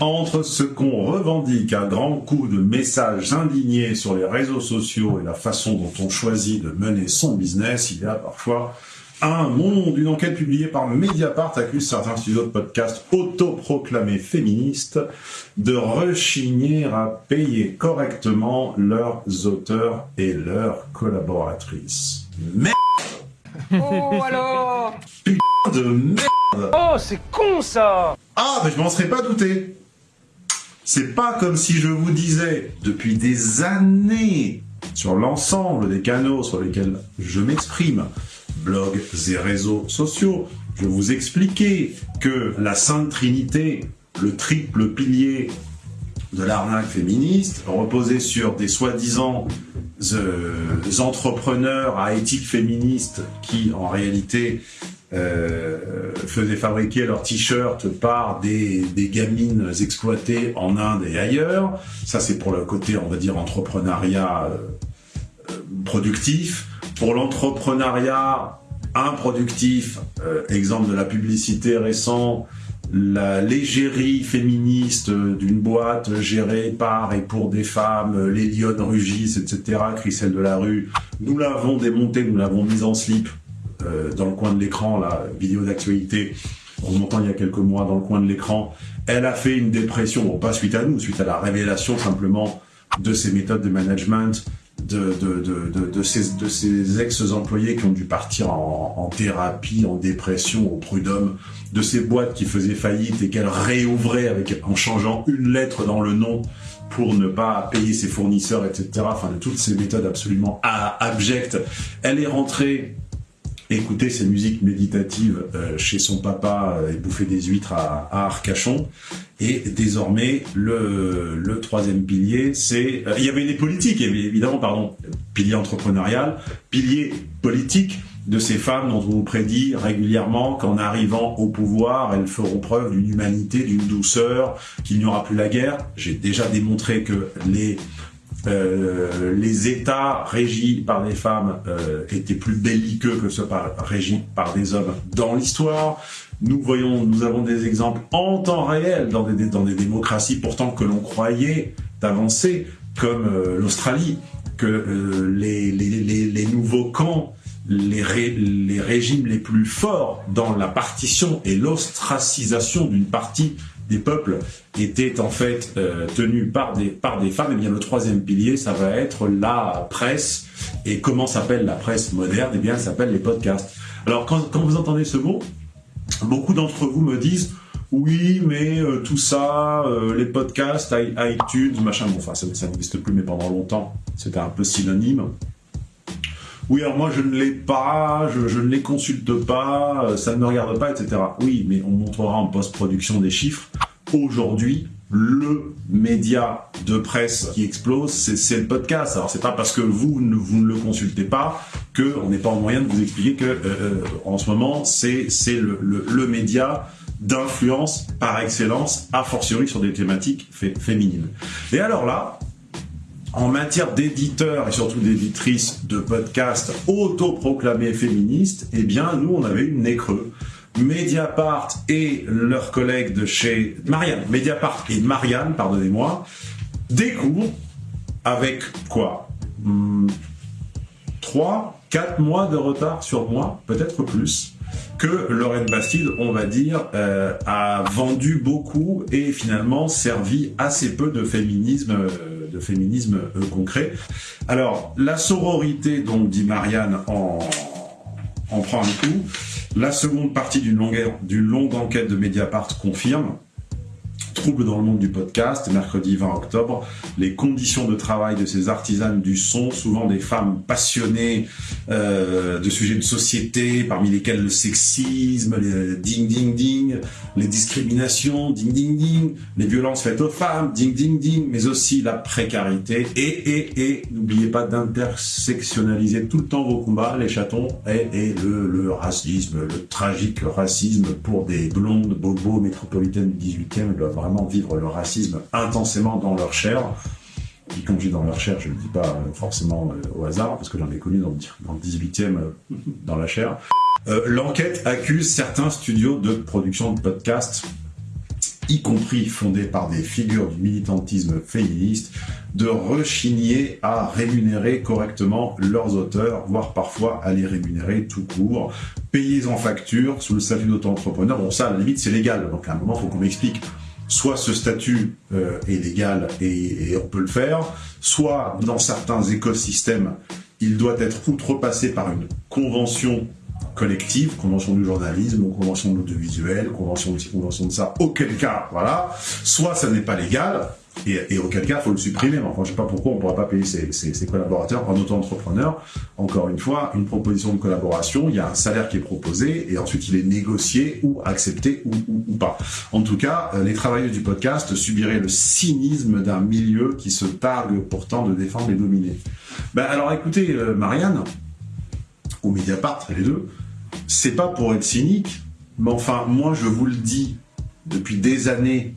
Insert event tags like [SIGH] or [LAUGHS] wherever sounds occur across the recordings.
Entre ce qu'on revendique à grands coups de messages indignés sur les réseaux sociaux et la façon dont on choisit de mener son business, il y a parfois un monde. Une enquête publiée par Mediapart accuse certains studios de podcast autoproclamés féministes de rechigner à payer correctement leurs auteurs et leurs collaboratrices. Merde Oh alors Putain de merde Oh c'est con ça Ah, mais je m'en serais pas douté c'est pas comme si je vous disais, depuis des années, sur l'ensemble des canaux sur lesquels je m'exprime, blogs et réseaux sociaux, je vous expliquais que la Sainte Trinité, le triple pilier de l'arnaque féministe, reposait sur des soi-disant euh, entrepreneurs à éthique féministe qui, en réalité, euh, faisaient fabriquer leurs t-shirts par des, gamines exploitées en Inde et ailleurs. Ça, c'est pour le côté, on va dire, entrepreneuriat euh, productif. Pour l'entrepreneuriat improductif, euh, exemple de la publicité récent, la légérie féministe d'une boîte gérée par et pour des femmes, les lionnes rugissent, etc., Christelle de la rue, nous l'avons démonté, nous l'avons mise en slip, euh, dans le coin de l'écran, la vidéo d'actualité, en montant il y a quelques mois dans le coin de l'écran, elle a fait une dépression, bon pas suite à nous, suite à la révélation simplement de ses méthodes de management, de, de, de, de, ces, de ces ex-employés qui ont dû partir en, thérapie, en dépression, au prud'homme, de ces boîtes qui faisaient faillite et qu'elle réouvrait en changeant une lettre dans le nom pour ne pas payer ses fournisseurs, etc. Enfin, de toutes ces méthodes absolument abjectes. Elle est rentrée écouter ses musiques méditatives euh, chez son papa euh, et bouffer des huîtres à, Arcachon. Et désormais, le, le troisième pilier, c'est... Euh, il y avait les politiques, évidemment, pardon, pilier entrepreneurial, pilier politique de ces femmes dont on vous prédit régulièrement qu'en arrivant au pouvoir, elles feront preuve d'une humanité, d'une douceur, qu'il n'y aura plus la guerre. J'ai déjà démontré que les euh, les États régis par des femmes euh, étaient plus belliqueux que ceux par, régis par des hommes dans l'histoire. Nous voyons, nous avons des exemples en temps réel dans des, dans des démocraties pourtant que l'on croyait d'avancer, comme euh, l'Australie, que les, les, les, les, nouveaux camps, les, les régimes les plus forts dans la partition et l'ostracisation d'une partie des peuples étaient en fait euh, tenus par des, par des femmes, et eh bien le troisième pilier, ça va être la presse. Et comment s'appelle la presse moderne? Eh bien, elle s'appelle les podcasts. Alors, quand, quand vous entendez ce mot, beaucoup d'entre vous me disent oui, mais euh, tout ça, euh, les podcasts, iTunes, machin, bon, enfin, ça, ça n'existe plus, mais pendant longtemps, c'était un peu synonyme. Oui, alors moi je ne l'ai pas, je, je, ne les consulte pas, ça ne me regarde pas, etc. Oui, mais on montrera en post-production des chiffres. Aujourd'hui, le média de presse qui explose, c'est le podcast. Alors c'est pas parce que vous ne, vous ne le consultez pas qu'on n'est pas en moyen de vous expliquer que euh, euh en ce moment c'est le, le, le, média d'influence par excellence, a fortiori sur des thématiques féminines. Et alors là, en matière d'éditeurs et surtout d'éditrices de podcasts autoproclamés féministes, eh bien, nous, on avait une nez creux. Mediapart et leurs collègues de chez Marianne, Mediapart et Marianne, pardonnez-moi, découvrent avec quoi? Hmm, Trois, quatre mois de retard sur moi, peut-être plus, que Lorraine Bastide, on va dire, euh, a vendu beaucoup et finalement servi assez peu de féminisme, euh, féminisme euh, concret. Alors, la sororité, donc, dit Marianne, en, en prend un coup. La seconde partie d'une longue, longue enquête de Mediapart confirme Trouble dans le monde du podcast, mercredi 20 octobre, les conditions de travail de ces artisanes du son, souvent des femmes passionnées euh, de sujets de société, parmi lesquels le sexisme, les ding ding ding, les discriminations, ding ding ding, les violences faites aux femmes, ding ding ding, mais aussi la précarité. Et et et n'oubliez pas d'intersectionnaliser tout le temps vos combats, les chatons et, et le, le racisme, le tragique racisme pour des blondes bobos métropolitaines du 18e doivent vraiment vivre le racisme intensément dans leur chair. Et quand dans leur chair, je ne le dis pas forcément euh, au hasard, parce que j'en ai connu dans, le 18e euh, dans la chair. Euh, l'enquête accuse certains studios de production de podcasts y compris fondés par des figures du militantisme féministe, de rechigner à rémunérer correctement leurs auteurs, voire parfois à les rémunérer tout court, payés en facture sous le statut d'auto-entrepreneur. Bon ça, à la limite, c'est légal, donc à un moment, il faut qu'on m'explique soit ce statut euh, est légal et, et, on peut le faire, soit dans certains écosystèmes, il doit être outrepassé par une convention collective, convention du journalisme, ou convention de l'audiovisuel, convention de ci, convention de ça, auquel cas, voilà, soit ça n'est pas légal, et, et, auquel cas, il faut le supprimer. Enfin, je sais pas pourquoi on ne pourrait pas payer ses, collaborateurs en auto-entrepreneur. Encore une fois, une proposition de collaboration, il y a un salaire qui est proposé et ensuite il est négocié ou accepté ou pas. En tout cas, euh, les travailleurs du podcast subiraient le cynisme d'un milieu qui se targue pourtant de défendre les dominés. Ben alors écoutez, euh, Marianne, ou Mediapart, les deux, c'est pas pour être cynique, mais enfin, moi je vous le dis depuis des années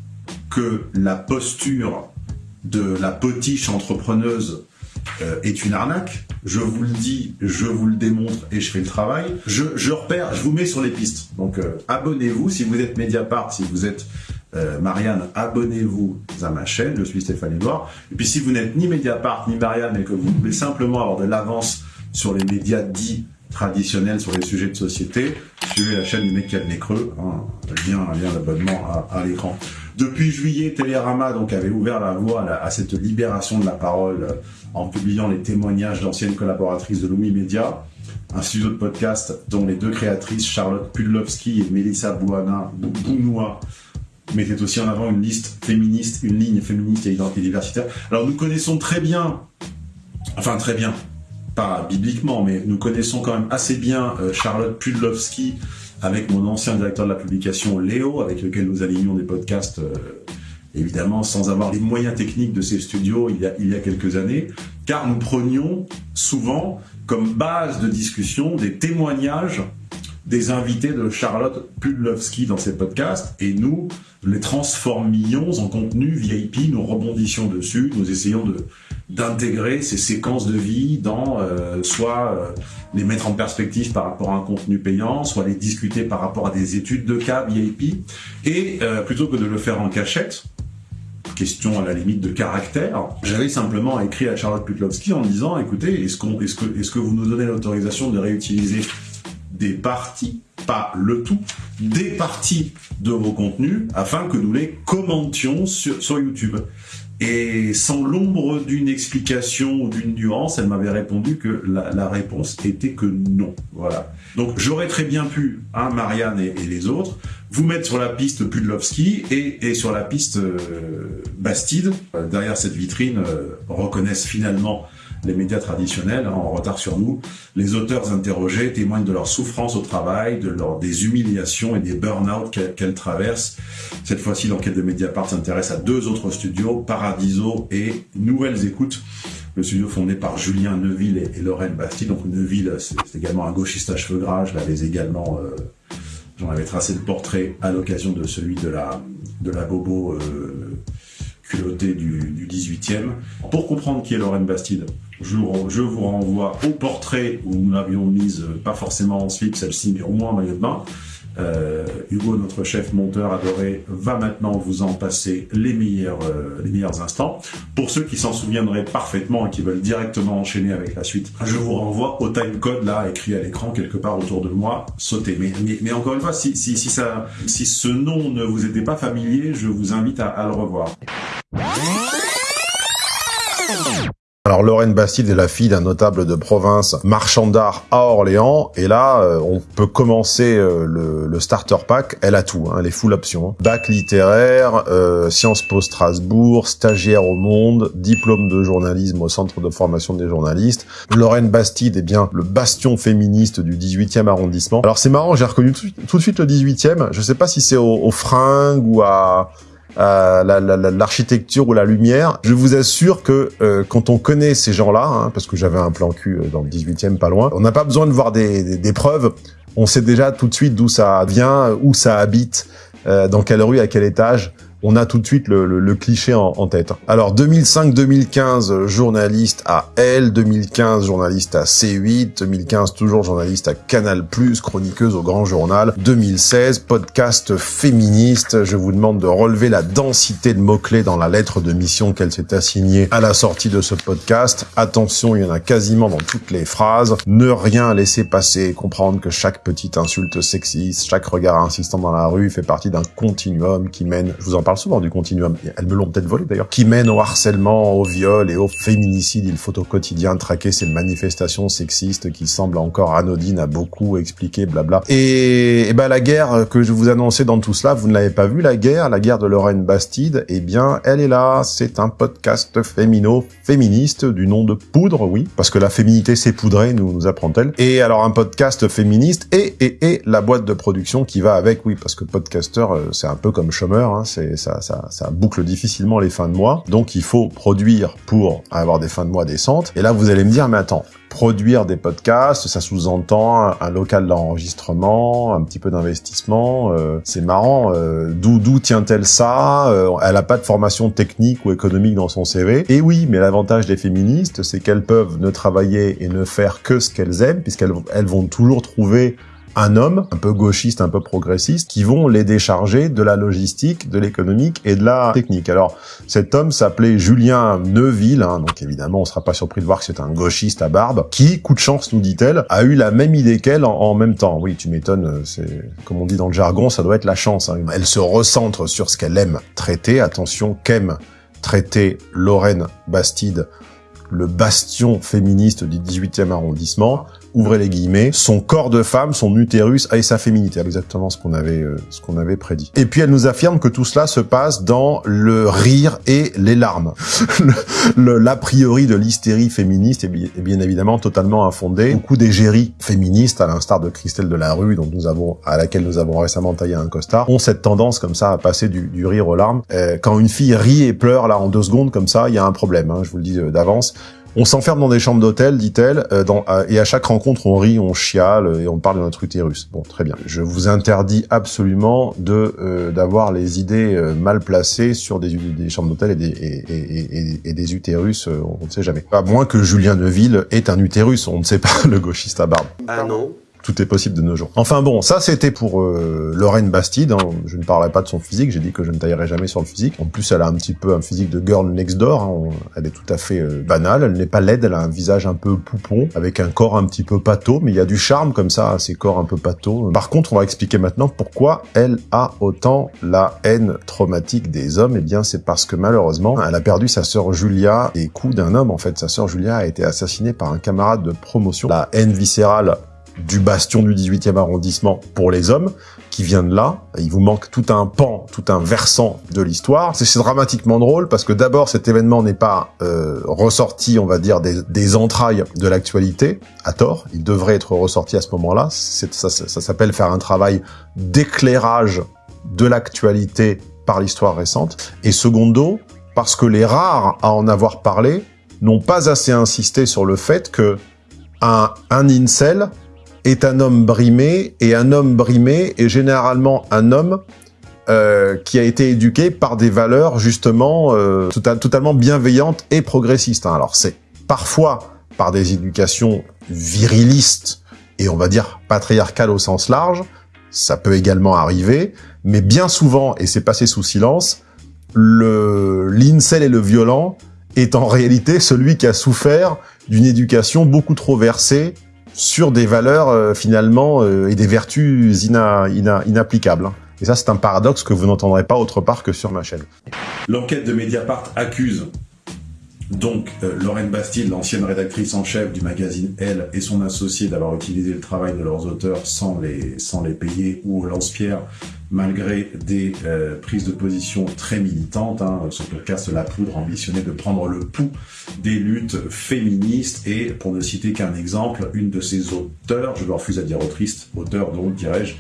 que la posture de la potiche entrepreneuse euh, est une arnaque. Je vous le dis, je vous le démontre et je fais le travail. Je, repère, je vous mets sur les pistes. Donc euh, abonnez-vous si vous êtes Mediapart, si vous êtes euh, Marianne, abonnez-vous à ma chaîne, je suis Stéphane Edouard. Et puis si vous n'êtes ni Mediapart ni Marianne, mais que vous voulez simplement avoir de l'avance sur les médias dits traditionnels sur les sujets de société, suivez la chaîne du mec qui a le nez creux, hein, lien, lien d'abonnement à, l'écran. Depuis juillet, Télérama donc avait ouvert la voie à, cette libération de la parole euh, en publiant les témoignages d'anciennes collaboratrices de Lumi Media, un studio de podcast dont les deux créatrices, Charlotte Pudlowski et Melissa Bouana, Bounoua, mettaient aussi en avant une liste féministe, une ligne féministe et identité diversitaire. Alors nous connaissons très bien, enfin très bien, pas bibliquement, mais nous connaissons quand même assez bien euh, Charlotte Pudlowski avec mon ancien directeur de la publication Léo, avec lequel nous alignions des podcasts, euh, évidemment sans avoir les moyens techniques de ces studios il y, a, il y a quelques années, car nous prenions souvent comme base de discussion des témoignages des invités de Charlotte Pudlowski dans ses podcasts, et nous les transformions en contenu VIP, nous rebondissions dessus, nous essayons de d'intégrer ces séquences de vie dans euh, soit euh, les mettre en perspective par rapport à un contenu payant, soit les discuter par rapport à des études de cas VIP, et euh, plutôt que de le faire en cachette, question à la limite de caractère, j'avais simplement écrit à Charlotte Pudlowski en disant, écoutez, est-ce est-ce que, est-ce que vous nous donnez l'autorisation de réutiliser des parties, pas le tout, des parties de vos contenus afin que nous les commentions sur, YouTube. Et sans l'ombre d'une explication ou d'une nuance, elle m'avait répondu que la, réponse était que non. Voilà. Donc j'aurais très bien pu, hein, Marianne et, les autres, vous mettre sur la piste Pudlowski et, sur la piste euh, Bastide. Derrière cette vitrine, euh, reconnaissent finalement les médias traditionnels, hein, en retard sur nous, les auteurs interrogés témoignent de leur souffrance au travail, de leur, des humiliations et des burn-out qu'elles qu traversent. Cette fois-ci, l'enquête de Mediapart s'intéresse à deux autres studios, Paradiso et Nouvelles Écoutes, le studio fondé par Julien Neuville et, et Lorraine Bastille. Donc Neuville, c'est également un gauchiste à cheveux gras, je l'avais également... Euh, J'en avais tracé le portrait à l'occasion de celui de la, de la Bobo euh, culottée du, du 18e. Pour comprendre qui est Lorraine Bastide, je, vous renvoie au portrait où nous l'avions mise, pas forcément en slip celle-ci, mais au moins en maillot de bain. Euh, Hugo, notre chef monteur adoré, va maintenant vous en passer les meilleurs, euh, les meilleurs instants. Pour ceux qui s'en souviendraient parfaitement et qui veulent directement enchaîner avec la suite, je vous renvoie au timecode là, écrit à l'écran quelque part autour de moi, sautez. Mais, mais, encore une fois, si, si, si, ça, si ce nom ne vous était pas familier, je vous invite à le revoir. Alors Lorraine Bastide est la fille d'un notable de province, marchand d'art à Orléans, et là euh, on peut commencer euh, le, starter pack, elle a tout, hein, elle est full option. Bac littéraire, euh, Sciences Po Strasbourg, stagiaire au Monde, diplôme de journalisme au Centre de formation des journalistes. Lorraine Bastide est bien le bastion féministe du 18e arrondissement. Alors c'est marrant, j'ai reconnu tout, de suite le 18e, je sais pas si c'est au, au fringue ou à euh, l'architecture ou la lumière. Je vous assure que euh, quand on connaît ces gens-là, hein, parce que j'avais un plan cul euh, dans le 18e pas loin, on n'a pas besoin de voir des, des, des, preuves. On sait déjà tout de suite d'où ça vient, où ça habite, euh, dans quelle rue, à quel étage. On a tout de suite le, cliché en, en, tête. Alors 2005-2015, journaliste à L, 2015, journaliste à C8, 2015, toujours journaliste à Canal+, chroniqueuse au Grand Journal, 2016, podcast féministe, je vous demande de relever la densité de mots-clés dans la lettre de mission qu'elle s'est assignée à la sortie de ce podcast. Attention, il y en a quasiment dans toutes les phrases. Ne rien laisser passer, comprendre que chaque petite insulte sexiste, chaque regard insistant dans la rue fait partie d'un continuum qui mène, je vous en parle souvent du continuum, elles me l'ont peut-être volé d'ailleurs, qui mène au harcèlement, au viol et au féminicide. Il faut au quotidien traquer ces manifestations sexistes qui semblent encore anodines à beaucoup expliquer, blabla. Et, et ben la guerre que je vous annonçais dans tout cela, vous ne l'avez pas vu la guerre, la guerre de Lorraine Bastide, eh bien elle est là, c'est un podcast fémino, féministe du nom de Poudre, oui, parce que la féminité c'est poudré, nous, nous apprend-elle. Et alors un podcast féministe et, et, et la boîte de production qui va avec, oui, parce que podcaster c'est un peu comme chômeur, hein, c'est ça, boucle difficilement les fins de mois, donc il faut produire pour avoir des fins de mois décentes. Et là vous allez me dire, mais attends, produire des podcasts, ça sous-entend un, local d'enregistrement, un petit peu d'investissement. Euh, c'est marrant. Euh, d'où tient-elle ça euh, Elle a pas de formation technique ou économique dans son CV. Et oui, mais l'avantage des féministes, c'est qu'elles peuvent ne travailler et ne faire que ce qu'elles aiment, puisqu'elles elles vont toujours trouver un homme, un peu gauchiste, un peu progressiste, qui vont les décharger de la logistique, de l'économique et de la technique. Alors, cet homme s'appelait Julien Neuville, hein, donc évidemment, on sera pas surpris de voir que c'est un gauchiste à barbe, qui, coup de chance, nous dit-elle, a eu la même idée qu'elle en, même temps. Oui, tu m'étonnes, c'est, comme on dit dans le jargon, ça doit être la chance. Hein. Elle se recentre sur ce qu'elle aime traiter. Attention, qu'aime traiter Lorraine Bastide, le bastion féministe du 18e arrondissement, ouvrez les guillemets, son corps de femme, son utérus et sa féminité, exactement ce qu'on avait euh, ce qu'on avait prédit. Et puis elle nous affirme que tout cela se passe dans le rire et les larmes. [LAUGHS] L'a priori de l'hystérie féministe est bien, évidemment totalement infondé. Beaucoup d'égéries féministes, à l'instar de Christelle Delarue, dont nous avons à laquelle nous avons récemment taillé un costard, ont cette tendance comme ça à passer du, du rire aux larmes. Euh, quand une fille rit et pleure là en deux secondes comme ça, il y a un problème. Hein, je vous le dis euh, d'avance. On s'enferme dans des chambres d'hôtel, dit-elle, euh, et à chaque rencontre, on rit, on chiale et on parle de notre utérus. Bon, très bien. Je vous interdis absolument euh, d'avoir les idées euh, mal placées sur des, chambres d'hôtel et des, et, et, des utérus, on ne sait jamais. À moins que Julien Neuville ait un utérus, on ne sait pas, [LAUGHS] le gauchiste à barbe. Ah non tout est possible de nos jours. Enfin bon, ça c'était pour euh, Lorraine Bastide. Hein. Je ne parlerai pas de son physique, j'ai dit que je ne taillerai jamais sur le physique. En plus, elle a un petit peu un physique de girl next door. Hein. Elle est tout à fait euh, banale. Elle n'est pas laide, elle a un visage un peu poupon, avec un corps un petit peu pâteau, mais il y a du charme comme ça, à ses corps un peu pâteau. Par contre, on va expliquer maintenant pourquoi elle a autant la haine traumatique des hommes. Eh bien, c'est parce que malheureusement, elle a perdu sa sœur Julia et coup d'un homme. En fait, sa sœur Julia a été assassinée par un camarade de promotion. La haine viscérale du bastion du 18e arrondissement pour les hommes, qui vient de là. Il vous manque tout un pan, tout un versant de l'histoire. C'est dramatiquement drôle parce que d'abord cet événement n'est pas euh, ressorti, on va dire, des, entrailles de l'actualité, à tort. Il devrait être ressorti à ce moment-là. Ça s'appelle faire un travail d'éclairage de l'actualité par l'histoire récente. Et secondo, parce que les rares à en avoir parlé n'ont pas assez insisté sur le fait que un, un incel est un homme brimé, et un homme brimé est généralement un homme euh, qui a été éduqué par des valeurs justement euh, totalement bienveillantes et progressistes. Hein. Alors c'est parfois par des éducations virilistes et on va dire patriarcales au sens large, ça peut également arriver, mais bien souvent, et c'est passé sous silence, le l'incel et le violent est en réalité celui qui a souffert d'une éducation beaucoup trop versée sur des valeurs euh, finalement euh, et des vertus inapplicables. Hein. Et ça, c'est un paradoxe que vous n'entendrez pas autre part que sur ma chaîne. L'enquête de Mediapart accuse donc euh, Lorraine Bastide, l'ancienne rédactrice en chef du magazine Elle, et son associé d'avoir utilisé le travail de leurs auteurs sans les, sans les payer, ou Lance-Pierre, malgré des euh, prises de position très militantes. Hein, son podcast La Poudre ambitionnait de prendre le pouls des luttes féministes, et pour ne citer qu'un exemple, une de ses auteurs, je refuse à dire autrice, auteur donc dirais-je,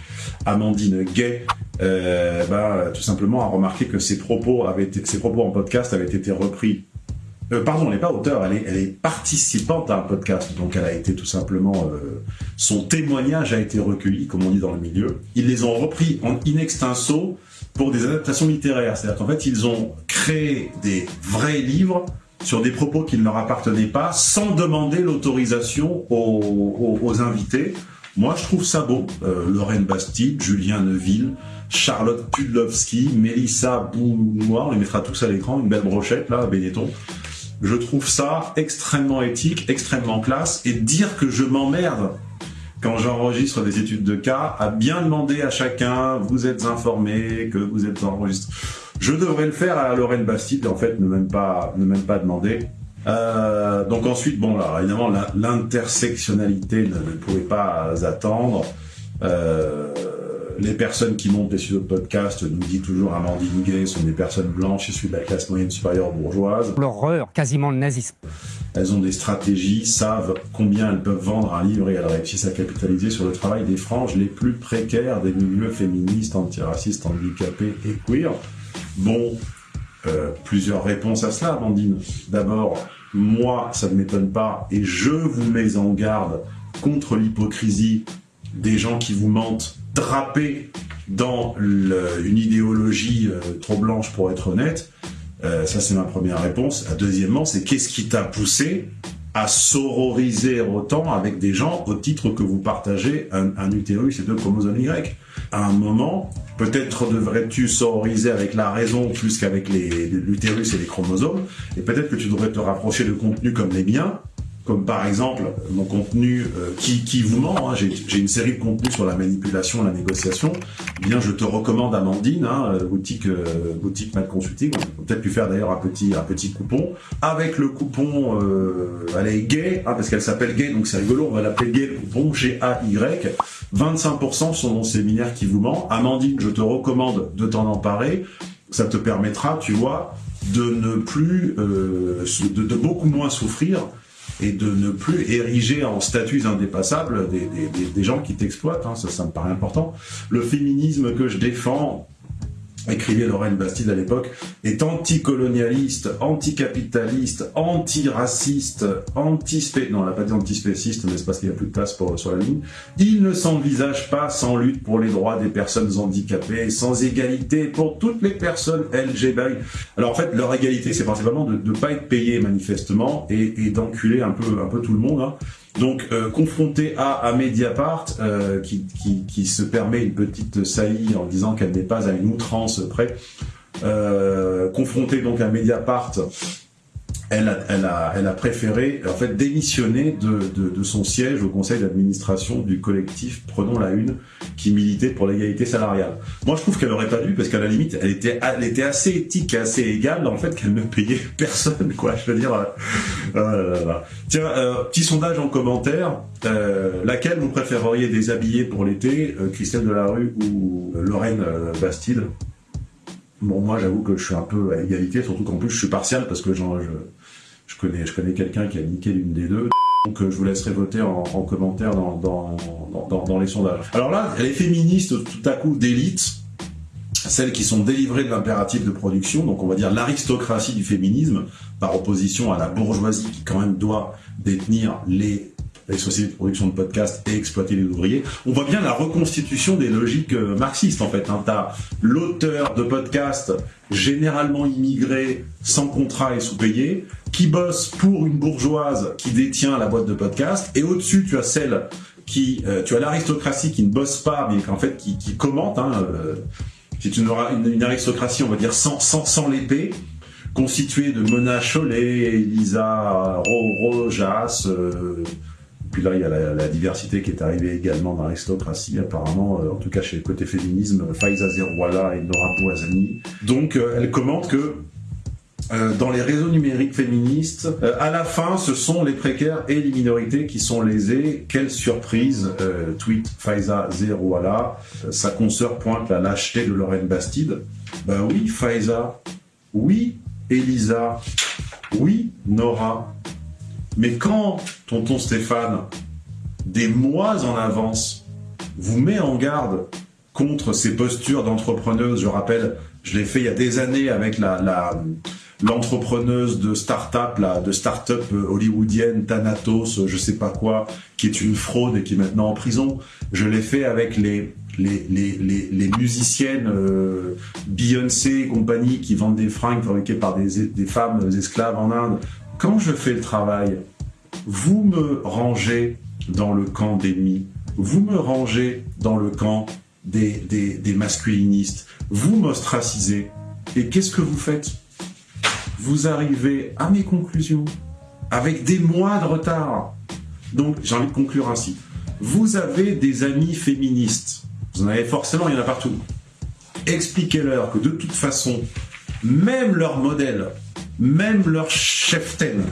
Amandine Gay, euh, bah, tout simplement a remarqué que ses propos, avaient été, ses propos en podcast avaient été repris euh, pardon, elle n'est pas auteur, elle est, participante à un podcast. Donc elle a été tout simplement, euh, son témoignage a été recueilli, comme on dit dans le milieu. Ils les ont repris en in extenso pour des adaptations littéraires. C'est-à-dire qu'en fait, ils ont créé des vrais livres sur des propos qui ne leur appartenaient pas, sans demander l'autorisation aux, invités. Moi, je trouve ça beau. Euh, Lorraine Bastide, Julien Neuville, Charlotte Pudlowski, Mélissa Bounoir, on les mettra tous à l'écran, une belle brochette là, à Benetton. Je trouve ça extrêmement éthique, extrêmement classe, et dire que je m'emmerde quand j'enregistre des études de cas, à bien demander à chacun, vous êtes informé, que vous êtes enregistré. Je devrais le faire à Lorraine Bastide, en fait, ne même pas, ne même pas demander. Euh, donc ensuite, bon là, évidemment, l'intersectionnalité ne, ne, pouvait pas attendre. Euh, les personnes qui montent des studios de podcast, nous dit toujours Amandine Gay, sont des personnes blanches issues de la classe moyenne supérieure bourgeoise. L'horreur, quasiment le nazisme. Elles ont des stratégies, savent combien elles peuvent vendre un livre et elles réussissent à capitaliser sur le travail des franges les plus précaires des milieux féministes, antiracistes, handicapés et queer. Bon, euh, plusieurs réponses à cela, Amandine. D'abord, moi, ça ne m'étonne pas, et je vous mets en garde contre l'hypocrisie des gens qui vous mentent drapés dans une idéologie euh, trop blanche pour être honnête. Euh, ça, c'est ma première réponse. La deuxièmement, c'est qu'est-ce qui t'a poussé à sororiser autant avec des gens au titre que vous partagez un, un utérus et deux chromosomes Y? À un moment, peut-être devrais-tu sororiser avec la raison plus qu'avec l'utérus et les chromosomes, et peut-être que tu devrais te rapprocher de contenus comme les miens, comme par exemple mon contenu euh, qui, qui vous ment, hein, j'ai une série de contenus sur la manipulation, la négociation, eh bien je te recommande Amandine, hein, boutique euh, boutique Mad Consulting, on peut peut-être lui faire d'ailleurs un petit un petit coupon, avec le coupon, euh, elle est gay, hein, parce qu'elle s'appelle gay, donc c'est rigolo, on va l'appeler gay, le coupon G-A-Y, 25% sur mon séminaire qui vous ment, Amandine, je te recommande de t'en emparer, ça te permettra, tu vois, de ne plus, euh, de beaucoup moins souffrir et de ne plus ériger en statuts indépassables des, des, des gens qui t'exploitent, hein, ça, ça me paraît important. Le féminisme que je défends, écrivait Lorraine Bastide à l'époque, est anticolonialiste, anticapitaliste, antiraciste, antispé... Non, elle n'a pas dit antispéciste, mais c'est parce qu'il n'y a plus de place pour, sur la ligne. Il ne s'envisage pas sans lutte pour les droits des personnes handicapées, sans égalité pour toutes les personnes LGBT. Alors en fait, leur égalité, c'est principalement de ne pas être payé manifestement et, et d'enculer un peu, un peu tout le monde. Hein. Donc, euh, confronté à, à Mediapart, euh, qui, qui, se permet une petite saillie en disant qu'elle n'est pas à une outrance près, euh, confronté donc à Mediapart, elle a, préféré en fait démissionner de, son siège au conseil d'administration du collectif Prenons la Une, qui militait pour l'égalité salariale. Moi, je trouve qu'elle aurait pas dû, parce qu'à la limite, elle était, assez éthique, assez égale dans le fait qu'elle ne payait [LAUGHS] personne, quoi. Je veux dire, euh, euh, tiens, euh, petit sondage en commentaire. Laquelle vous préféreriez déshabiller pour l'été, Christelle Delarue ou Lorraine Bastide? Bon, moi, j'avoue que je suis un peu à égalité, surtout qu'en plus, je suis partial parce que je, je connais, je connais quelqu'un qui a niqué l'une des deux. Donc, euh, je vous laisserai voter en, en commentaire dans, dans, dans, les sondages. Alors là, les féministes, tout à coup, d'élite, celles qui sont délivrées de l'impératif de production, donc on va dire l'aristocratie du féminisme, par opposition à la bourgeoisie qui quand même doit détenir les sociétés de production de podcasts et exploiter les ouvriers. On voit bien la reconstitution des logiques euh, marxistes en fait. Hein. T'as l'auteur de podcast généralement immigré, sans contrat et sous-payé, qui bosse pour une bourgeoise qui détient la boîte de podcast, et au-dessus tu as celle qui, euh, tu as l'aristocratie qui ne bosse pas, mais en fait qui, commente. Hein, euh, c'est une, aristocratie, on va dire, sans, sans, sans l'épée, constituée de Mona Chollet, Elisa Rojas, euh, puis là, il y a la, diversité qui est arrivée également dans l'aristocratie, apparemment, euh, en tout cas chez le côté féminisme, Faiza Zerwala et Nora Bouazani. Donc, elle commente que euh, dans les réseaux numériques féministes, euh, à la fin, ce sont les précaires et les minorités qui sont lésés. Quelle surprise euh, Tweet Faiza Zerwala. sa consoeur pointe la lâcheté de Lorraine Bastide. Ben oui, Faiza. Oui, Elisa. Oui, Nora. Mais quand tonton Stéphane, des mois en avance, vous met en garde contre ces postures d'entrepreneuse, je rappelle, je l'ai fait il y a des années avec la, l'entrepreneuse de start-up, là, de start-up euh, hollywoodienne, Thanatos, euh, je sais pas quoi, qui est une fraude et qui est maintenant en prison. Je l'ai fait avec les, les, les, les, musiciennes euh, Beyoncé et compagnie qui vendent des fringues fabriquées par des, des femmes esclaves en Inde. Quand je fais le travail, vous me rangez dans le camp d'ennemis, vous me rangez dans le camp des, des, des masculinistes, vous m'ostracisez. Et qu'est-ce que vous faites? Vous arrivez à mes conclusions avec des mois de retard. Donc, j'ai envie de conclure ainsi. Vous avez des amis féministes. Vous en avez forcément, il y en a partout. Expliquez-leur que de toute façon, même leur modèle, même leur cheftaine,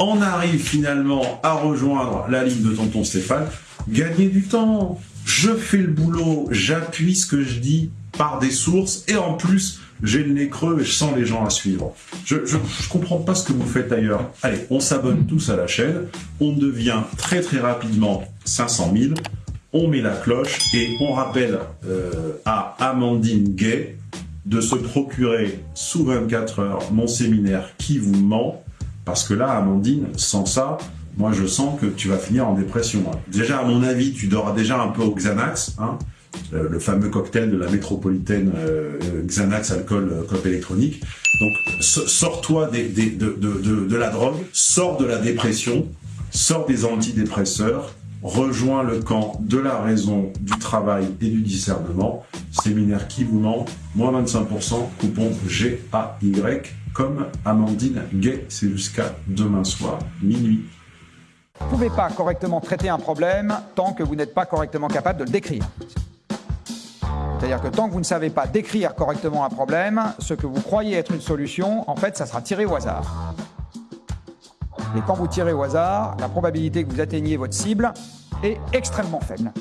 en arrive finalement à rejoindre la ligne de tonton Stéphane. Gagnez du temps. Je fais le boulot, j'appuie ce que je dis par des sources et en plus, j'ai le nez creux et je sens les gens à suivre. Je, je comprends pas ce que vous faites ailleurs. Allez, on s'abonne tous à la chaîne, on devient très très rapidement 500 000, on met la cloche et on rappelle euh, à Amandine Gay de se procurer sous 24 heures mon séminaire qui vous ment, parce que là, Amandine, sans ça, moi je sens que tu vas finir en dépression. Déjà, à mon avis, tu dors déjà un peu au Xanax, hein, euh, le fameux cocktail de la métropolitaine euh, Xanax, alcool, euh, clope électronique. Donc, sors-toi des, de, de, de, la drogue, sors de la dépression, sors des antidépresseurs, rejoins le camp de la raison, du travail et du discernement. Séminaire qui vous ment, moins 25%, coupon GAY, comme Amandine Gay. C'est jusqu'à demain soir, minuit. Vous ne pouvez pas correctement traiter un problème tant que vous n'êtes pas correctement capable de le décrire. C'est-à-dire que tant que vous ne savez pas décrire correctement un problème, ce que vous croyez être une solution, en fait, ça sera tiré au hasard. Et quand vous tirez au hasard, la probabilité que vous atteigniez votre cible est extrêmement faible.